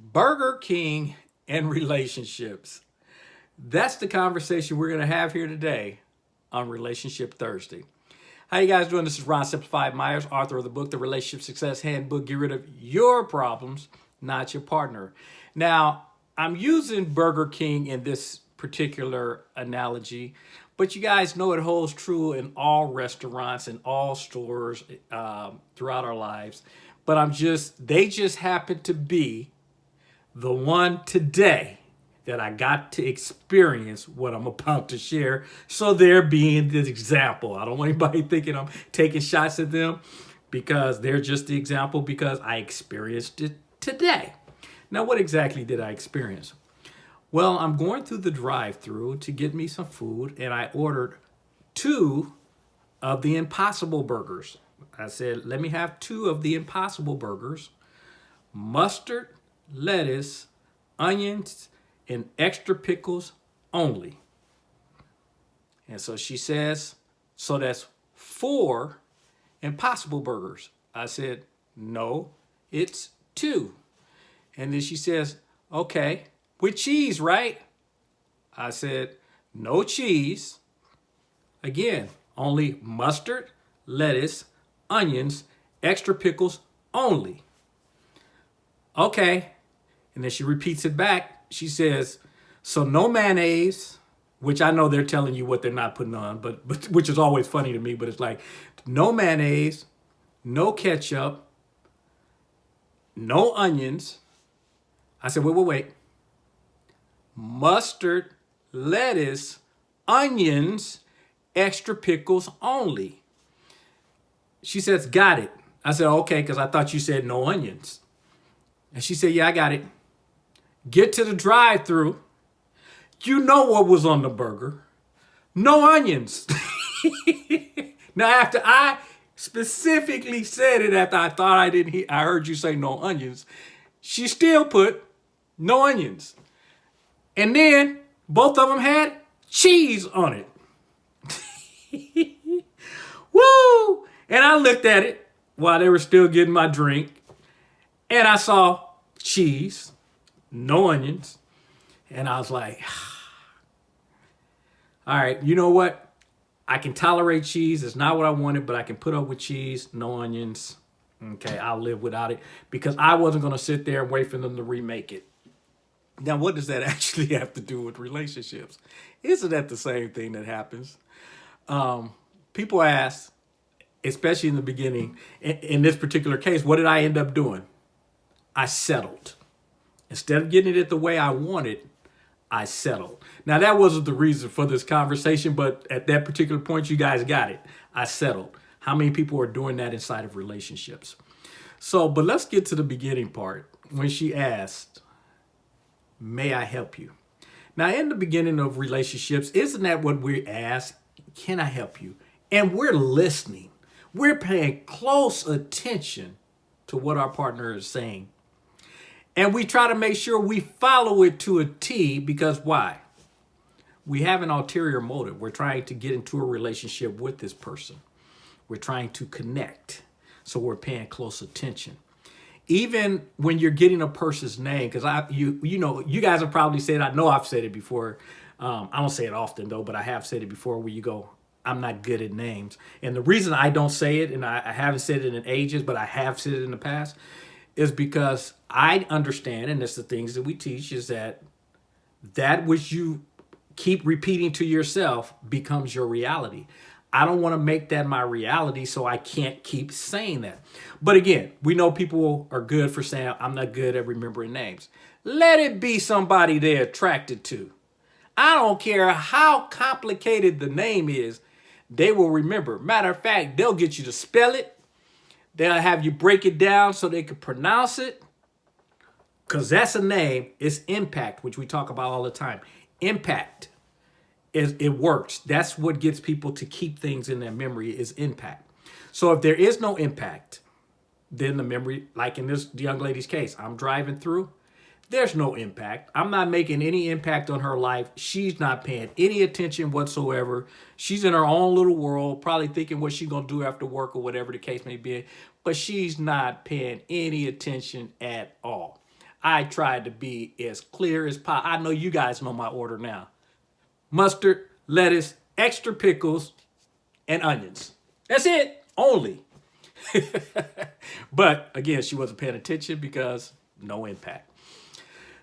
Burger King and relationships. That's the conversation we're going to have here today on Relationship Thursday. How you guys doing? This is Ron Simplified Myers, author of the book, The Relationship Success Handbook. Get rid of your problems, not your partner. Now, I'm using Burger King in this particular analogy, but you guys know it holds true in all restaurants and all stores um, throughout our lives. But I'm just, they just happen to be the one today that I got to experience what I'm about to share. So they're being the example. I don't want anybody thinking I'm taking shots at them because they're just the example because I experienced it today. Now, what exactly did I experience? Well, I'm going through the drive-through to get me some food and I ordered two of the Impossible Burgers. I said, let me have two of the Impossible Burgers, mustard lettuce, onions, and extra pickles only. And so she says, so that's four impossible burgers. I said, no, it's two. And then she says, okay, with cheese, right? I said, no cheese. Again, only mustard, lettuce, onions, extra pickles only. Okay, and then she repeats it back. She says, so no mayonnaise, which I know they're telling you what they're not putting on, but, but which is always funny to me, but it's like no mayonnaise, no ketchup, no onions. I said, wait, wait, wait. Mustard, lettuce, onions, extra pickles only. She says, got it. I said, okay, because I thought you said no onions. And she said, yeah, I got it. Get to the drive through You know what was on the burger. No onions. now, after I specifically said it after I thought I didn't hear, I heard you say no onions, she still put no onions. And then both of them had cheese on it. Woo! And I looked at it while they were still getting my drink. And I saw cheese, no onions. And I was like, all right, you know what? I can tolerate cheese. It's not what I wanted, but I can put up with cheese, no onions. Okay, I'll live without it because I wasn't going to sit there and wait for them to remake it. Now, what does that actually have to do with relationships? Isn't that the same thing that happens? Um, people ask, especially in the beginning, in, in this particular case, what did I end up doing? I settled. Instead of getting it the way I wanted, I settled. Now, that wasn't the reason for this conversation, but at that particular point, you guys got it. I settled. How many people are doing that inside of relationships? So, but let's get to the beginning part. When she asked, may I help you? Now, in the beginning of relationships, isn't that what we ask? Can I help you? And we're listening. We're paying close attention to what our partner is saying. And we try to make sure we follow it to a T because why? We have an ulterior motive. We're trying to get into a relationship with this person. We're trying to connect. So we're paying close attention. Even when you're getting a person's name, because I you you know, you guys have probably said, I know I've said it before. Um, I don't say it often though, but I have said it before where you go, I'm not good at names. And the reason I don't say it, and I, I haven't said it in ages, but I have said it in the past, is because I understand, and it's the things that we teach, is that that which you keep repeating to yourself becomes your reality. I don't want to make that my reality, so I can't keep saying that. But again, we know people are good for saying, I'm not good at remembering names. Let it be somebody they're attracted to. I don't care how complicated the name is, they will remember. Matter of fact, they'll get you to spell it, They'll have you break it down so they can pronounce it. Because that's a name. It's impact, which we talk about all the time. Impact. Is, it works. That's what gets people to keep things in their memory is impact. So if there is no impact, then the memory, like in this young lady's case, I'm driving through, there's no impact. I'm not making any impact on her life. She's not paying any attention whatsoever. She's in her own little world, probably thinking what she's going to do after work or whatever the case may be, but she's not paying any attention at all. I tried to be as clear as possible. I know you guys know my order now. Mustard, lettuce, extra pickles, and onions. That's it, only. but again, she wasn't paying attention because no impact.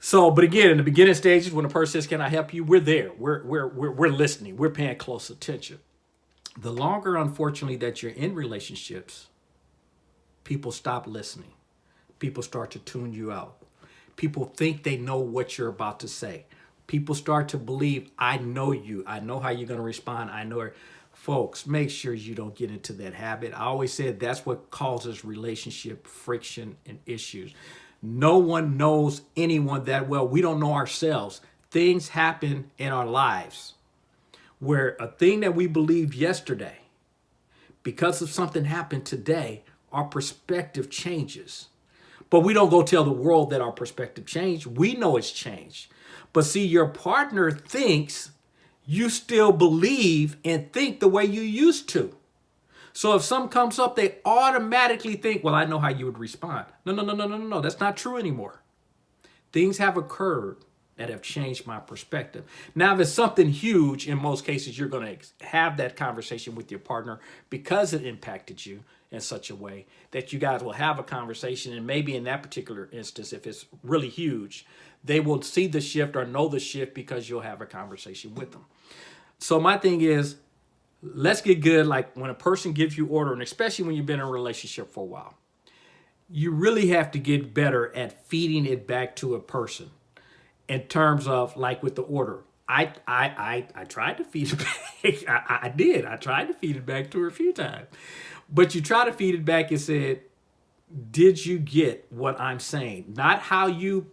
So, but again, in the beginning stages, when a person says, can I help you? We're there. We're, we're, we're, we're listening. We're paying close attention. The longer, unfortunately, that you're in relationships, people stop listening. People start to tune you out. People think they know what you're about to say. People start to believe, I know you. I know how you're going to respond. I know it. Folks, make sure you don't get into that habit. I always said that's what causes relationship friction and issues. No one knows anyone that well. We don't know ourselves. Things happen in our lives where a thing that we believed yesterday, because of something happened today, our perspective changes. But we don't go tell the world that our perspective changed. We know it's changed. But see, your partner thinks you still believe and think the way you used to. So if something comes up, they automatically think, well, I know how you would respond. No, no, no, no, no, no, no. That's not true anymore. Things have occurred that have changed my perspective. Now, if it's something huge, in most cases, you're going to have that conversation with your partner because it impacted you in such a way that you guys will have a conversation. And maybe in that particular instance, if it's really huge, they will see the shift or know the shift because you'll have a conversation with them. So my thing is, let's get good. Like when a person gives you order, and especially when you've been in a relationship for a while, you really have to get better at feeding it back to a person in terms of like with the order. I I I, I tried to feed it back. I, I did. I tried to feed it back to her a few times. But you try to feed it back and said, did you get what I'm saying? Not how you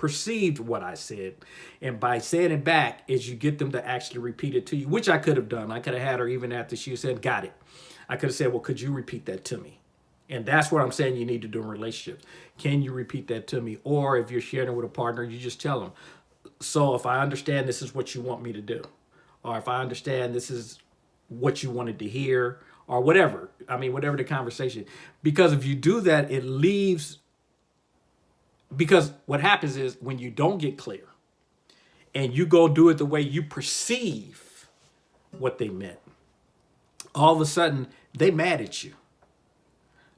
perceived what I said. And by saying it back is you get them to actually repeat it to you, which I could have done. I could have had her even after she said, got it. I could have said, well, could you repeat that to me? And that's what I'm saying you need to do in relationships. Can you repeat that to me? Or if you're sharing with a partner, you just tell them, so if I understand this is what you want me to do, or if I understand this is what you wanted to hear, or whatever. I mean, whatever the conversation. Because if you do that, it leaves because what happens is when you don't get clear and you go do it the way you perceive what they meant, all of a sudden they mad at you.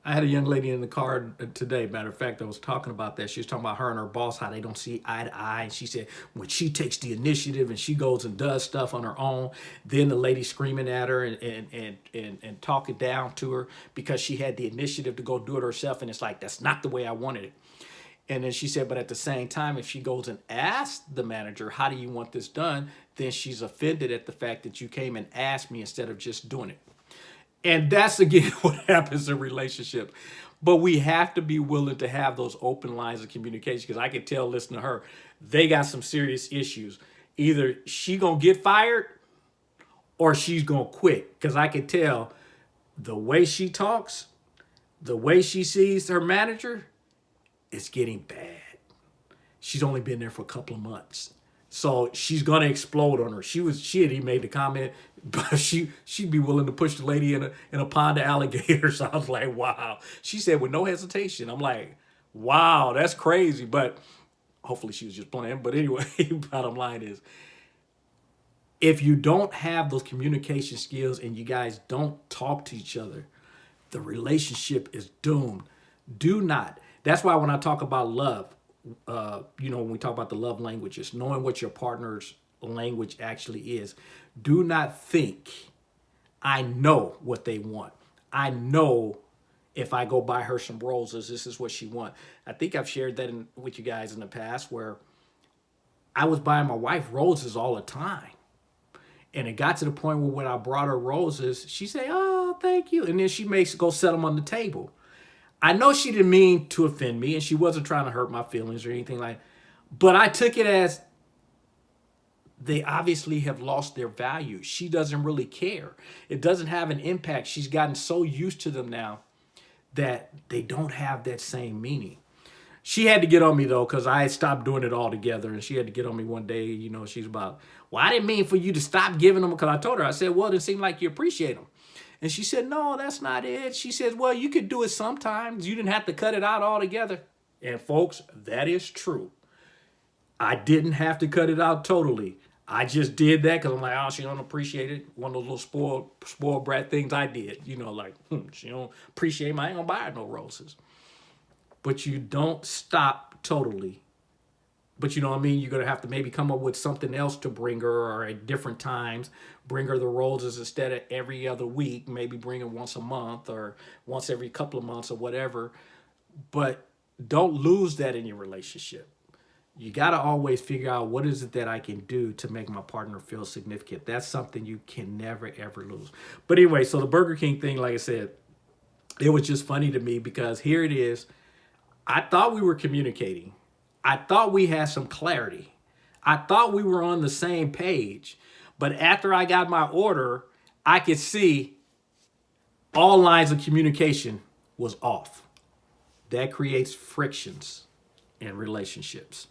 I had a young lady in the car today. Matter of fact, I was talking about that. She was talking about her and her boss, how they don't see eye to eye. And she said when she takes the initiative and she goes and does stuff on her own, then the lady screaming at her and, and, and, and, and talking down to her because she had the initiative to go do it herself. And it's like, that's not the way I wanted it. And then she said, but at the same time, if she goes and asks the manager, how do you want this done? Then she's offended at the fact that you came and asked me instead of just doing it. And that's again what happens in relationship. But we have to be willing to have those open lines of communication because I can tell, listen to her, they got some serious issues. Either she gonna get fired or she's gonna quit. Because I can tell the way she talks, the way she sees her manager, it's getting bad. She's only been there for a couple of months. So she's gonna explode on her. She was she had even made the comment, but she she'd be willing to push the lady in a in a pond of alligators. I was like, wow. She said with no hesitation. I'm like, wow, that's crazy. But hopefully she was just playing. But anyway, bottom line is if you don't have those communication skills and you guys don't talk to each other, the relationship is doomed. Do not. That's why when I talk about love, uh, you know, when we talk about the love languages, knowing what your partner's language actually is, do not think, I know what they want. I know if I go buy her some roses, this is what she wants. I think I've shared that in, with you guys in the past where I was buying my wife roses all the time. And it got to the point where when I brought her roses, she say, oh, thank you. And then she makes go set them on the table. I know she didn't mean to offend me and she wasn't trying to hurt my feelings or anything like but I took it as they obviously have lost their value. She doesn't really care. It doesn't have an impact. She's gotten so used to them now that they don't have that same meaning. She had to get on me though, because I stopped doing it altogether. And she had to get on me one day. You know, she's about, well, I didn't mean for you to stop giving them. Because I told her, I said, well, it seemed like you appreciate them. And she said, no, that's not it. She says, well, you could do it sometimes. You didn't have to cut it out altogether. And folks, that is true. I didn't have to cut it out totally. I just did that because I'm like, oh, she don't appreciate it. One of those little spoiled, spoiled brat things I did. You know, like, hmm, she don't appreciate my, I ain't gonna buy her no roses. But you don't stop totally. But you know what I mean? You're gonna have to maybe come up with something else to bring her or at different times. Bring her the roses instead of every other week. Maybe bring her once a month or once every couple of months or whatever. But don't lose that in your relationship you got to always figure out what is it that I can do to make my partner feel significant. That's something you can never, ever lose. But anyway, so the Burger King thing, like I said, it was just funny to me because here it is. I thought we were communicating. I thought we had some clarity. I thought we were on the same page. But after I got my order, I could see all lines of communication was off. That creates frictions in relationships.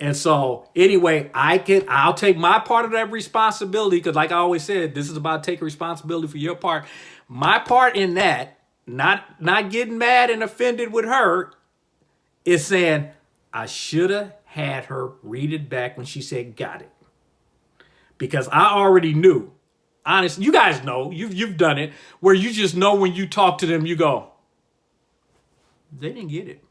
And so anyway, I can I'll take my part of that responsibility because like I always said, this is about taking responsibility for your part. My part in that, not not getting mad and offended with her, is saying I should have had her read it back when she said got it. Because I already knew. Honest, you guys know, you've you've done it, where you just know when you talk to them, you go, they didn't get it.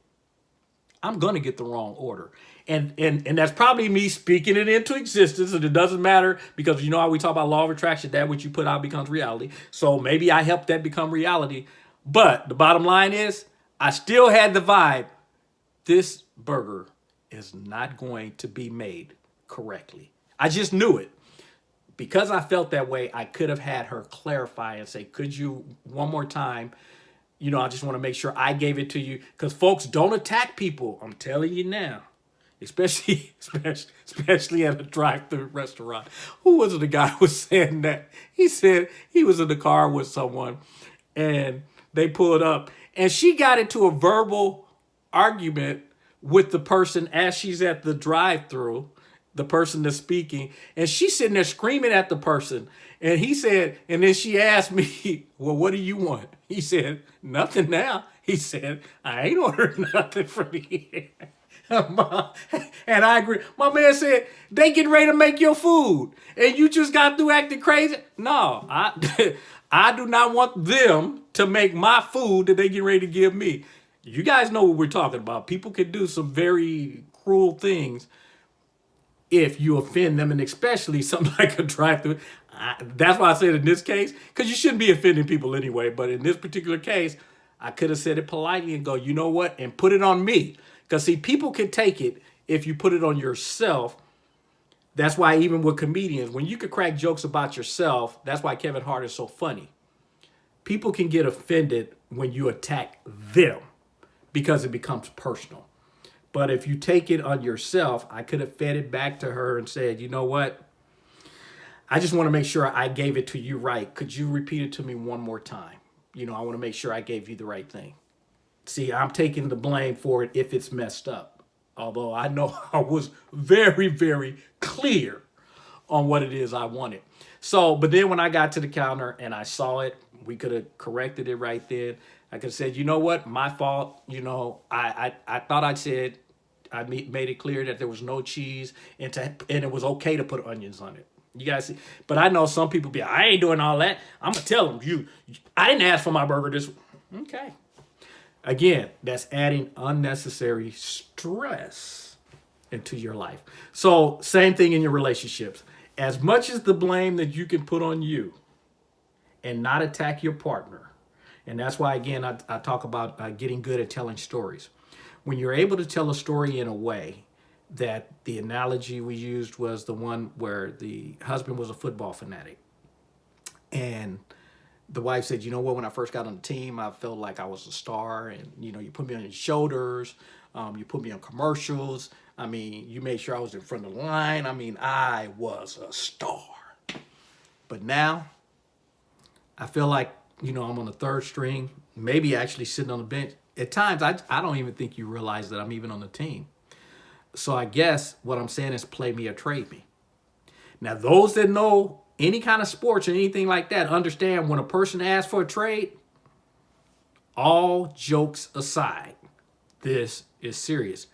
I'm gonna get the wrong order and and and that's probably me speaking it into existence and it doesn't matter because you know how we talk about law of attraction that which you put out becomes reality so maybe i helped that become reality but the bottom line is i still had the vibe this burger is not going to be made correctly i just knew it because i felt that way i could have had her clarify and say could you one more time you know i just want to make sure i gave it to you because folks don't attack people i'm telling you now especially especially especially at a drive-through restaurant. Who was it? The guy who was saying that he said he was in the car with someone, and they pulled up, and she got into a verbal argument with the person as she's at the drive-through, the person that's speaking, and she's sitting there screaming at the person. And he said, and then she asked me, well, what do you want? He said, nothing now. He said, I ain't ordering nothing from here. and I agree. My man said, they getting ready to make your food. And you just got through acting crazy. No, I, I do not want them to make my food that they get ready to give me. You guys know what we're talking about. People can do some very cruel things if you offend them, and especially something like a drive-through. That's why I said in this case, because you shouldn't be offending people anyway. But in this particular case, I could have said it politely and go, you know what, and put it on me. Because see, people can take it if you put it on yourself. That's why even with comedians, when you could crack jokes about yourself, that's why Kevin Hart is so funny. People can get offended when you attack them because it becomes personal. But if you take it on yourself, I could have fed it back to her and said, you know what? I just want to make sure I gave it to you right. Could you repeat it to me one more time? You know, I want to make sure I gave you the right thing. See, I'm taking the blame for it if it's messed up. Although I know I was very, very clear on what it is I wanted. So, but then when I got to the counter and I saw it, we could have corrected it right then. I could have said, you know what, my fault. You know, I, I, I thought I said, I made it clear that there was no cheese and, to, and it was okay to put onions on it. You guys see, but I know some people be, I ain't doing all that. I'm gonna tell them you, I didn't ask for my burger this. Okay, Again, that's adding unnecessary stress into your life. So same thing in your relationships. As much as the blame that you can put on you and not attack your partner. And that's why, again, I, I talk about uh, getting good at telling stories. When you're able to tell a story in a way that the analogy we used was the one where the husband was a football fanatic and the wife said, you know what, when I first got on the team, I felt like I was a star and, you know, you put me on your shoulders, um, you put me on commercials. I mean, you made sure I was in front of the line. I mean, I was a star. But now I feel like, you know, I'm on the third string, maybe actually sitting on the bench. At times, I, I don't even think you realize that I'm even on the team. So I guess what I'm saying is play me or trade me. Now, those that know any kind of sports or anything like that, understand when a person asks for a trade, all jokes aside, this is serious,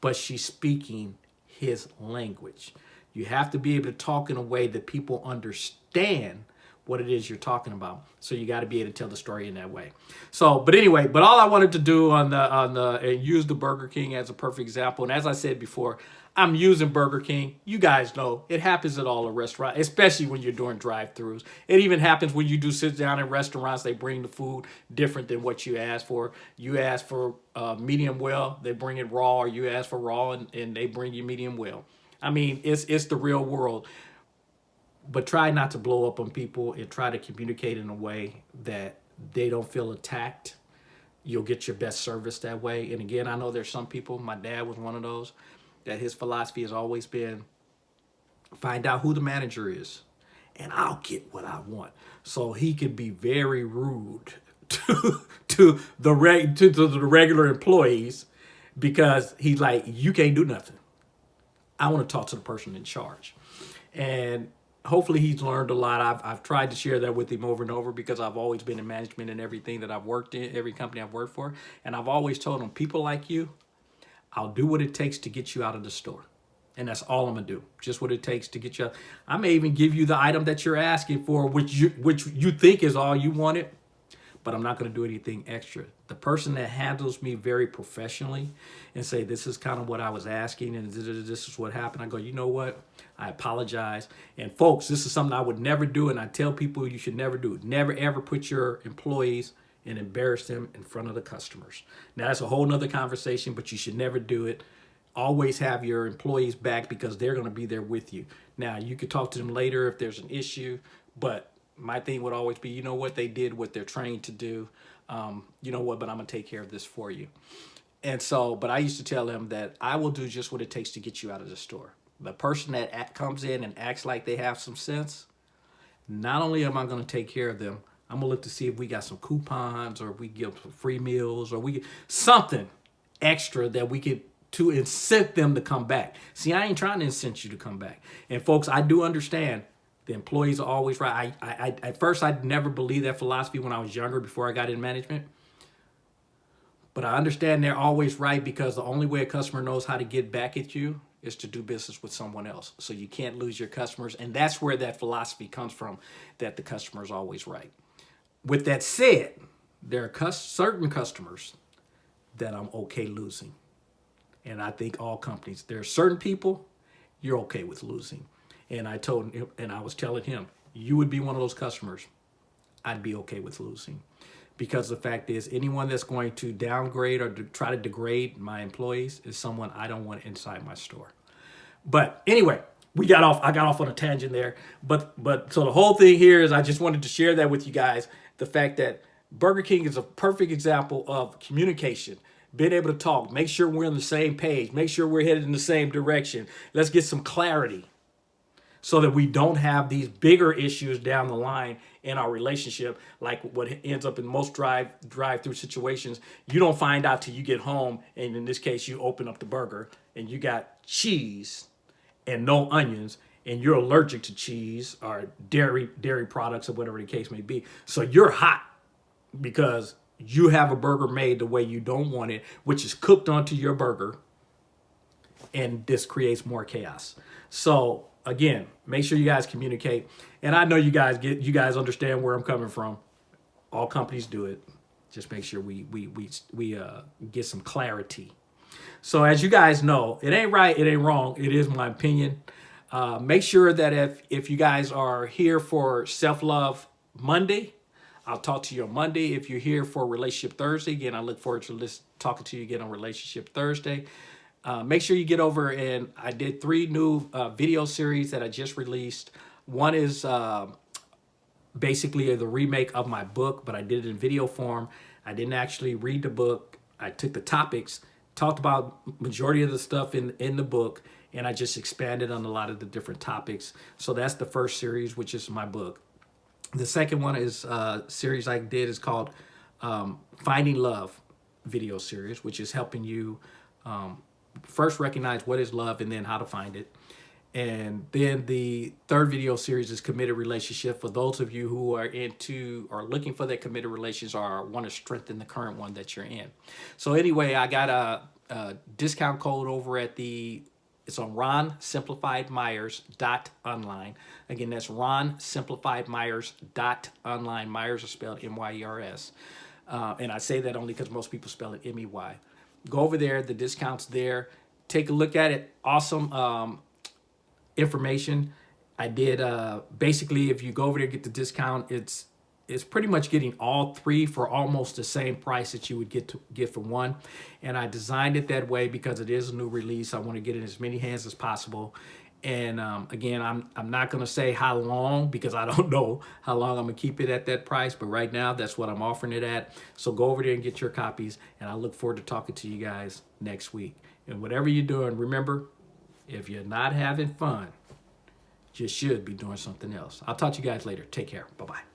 but she's speaking his language. You have to be able to talk in a way that people understand what it is you're talking about. So you got to be able to tell the story in that way. So, but anyway, but all I wanted to do on the on the and use the Burger King as a perfect example. And as I said before, I'm using Burger King. You guys know it happens at all the restaurants, especially when you're doing drive-throughs. It even happens when you do sit down in restaurants. They bring the food different than what you ask for. You ask for uh, medium well, they bring it raw, or you ask for raw and, and they bring you medium well. I mean, it's it's the real world. But try not to blow up on people and try to communicate in a way that they don't feel attacked. You'll get your best service that way. And again, I know there's some people, my dad was one of those, that his philosophy has always been find out who the manager is and I'll get what I want. So he can be very rude to to the reg to, to the regular employees because he's like, you can't do nothing. I want to talk to the person in charge. And hopefully he's learned a lot. I've, I've tried to share that with him over and over because I've always been in management and everything that I've worked in, every company I've worked for. And I've always told him, people like you, I'll do what it takes to get you out of the store. And that's all I'm gonna do. Just what it takes to get you. Out. I may even give you the item that you're asking for, which you which you think is all you wanted but I'm not going to do anything extra. The person that handles me very professionally and say, this is kind of what I was asking and this is what happened. I go, you know what? I apologize. And folks, this is something I would never do. And I tell people you should never do it. Never, ever put your employees and embarrass them in front of the customers. Now that's a whole nother conversation, but you should never do it. Always have your employees back because they're going to be there with you. Now you could talk to them later if there's an issue, but my thing would always be, you know what, they did what they're trained to do. Um, you know what, but I'm gonna take care of this for you. And so, but I used to tell them that I will do just what it takes to get you out of the store. The person that comes in and acts like they have some sense, not only am I gonna take care of them, I'm gonna look to see if we got some coupons or if we give some free meals or we get something extra that we could to incent them to come back. See, I ain't trying to incent you to come back. And folks, I do understand the employees are always right. I, I, I, at first, I never believed that philosophy when I was younger, before I got in management. But I understand they're always right because the only way a customer knows how to get back at you is to do business with someone else. So you can't lose your customers. And that's where that philosophy comes from, that the customer is always right. With that said, there are certain customers that I'm okay losing. And I think all companies, there are certain people you're okay with losing. And I told him, and I was telling him, you would be one of those customers I'd be okay with losing. Because the fact is, anyone that's going to downgrade or to try to degrade my employees is someone I don't want inside my store. But anyway, we got off, I got off on a tangent there. But, but so the whole thing here is I just wanted to share that with you guys. The fact that Burger King is a perfect example of communication being able to talk, make sure we're on the same page, make sure we're headed in the same direction. Let's get some clarity so that we don't have these bigger issues down the line in our relationship like what ends up in most drive drive through situations. You don't find out till you get home and in this case you open up the burger and you got cheese and no onions and you're allergic to cheese or dairy dairy products or whatever the case may be. So you're hot because you have a burger made the way you don't want it which is cooked onto your burger and this creates more chaos. So again, make sure you guys communicate. And I know you guys get you guys understand where I'm coming from. All companies do it. Just make sure we we we we uh, get some clarity. So as you guys know, it ain't right, it ain't wrong. It is my opinion. Uh, make sure that if if you guys are here for self love Monday, I'll talk to you on Monday. If you're here for Relationship Thursday, again, I look forward to list, talking to you again on Relationship Thursday. Uh, make sure you get over and I did three new uh, video series that I just released. One is uh, basically the remake of my book, but I did it in video form. I didn't actually read the book. I took the topics, talked about majority of the stuff in, in the book, and I just expanded on a lot of the different topics. So that's the first series, which is my book. The second one is a uh, series I did is called um, Finding Love video series, which is helping you um, first recognize what is love and then how to find it. And then the third video series is committed relationship for those of you who are into or looking for that committed relations or want to strengthen the current one that you're in. So anyway, I got a uh, discount code over at the it's on Ron Simplified Myers dot online. Again, that's Ron Simplified Myers dot online. Myers are spelled M-Y-E-R-S. Uh, and I say that only because most people spell it M-E-Y. Go over there, the discount's there. Take a look at it. Awesome um, information. I did uh, basically if you go over there get the discount, it's it's pretty much getting all three for almost the same price that you would get to get for one. And I designed it that way because it is a new release. I want to get in as many hands as possible. And um, again, I'm I'm not gonna say how long because I don't know how long I'm gonna keep it at that price. But right now, that's what I'm offering it at. So go over there and get your copies. And I look forward to talking to you guys next week. And whatever you're doing, remember, if you're not having fun, you should be doing something else. I'll talk to you guys later. Take care. Bye bye.